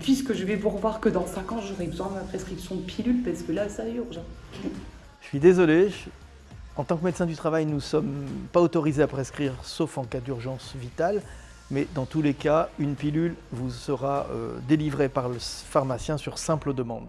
puisque je vais vous revoir que dans 5 ans, j'aurai besoin de ma prescription de pilules parce que là, ça urge. Hein. Je suis désolé, en tant que médecin du travail, nous ne sommes pas autorisés à prescrire, sauf en cas d'urgence vitale. Mais dans tous les cas, une pilule vous sera euh, délivrée par le pharmacien sur simple demande.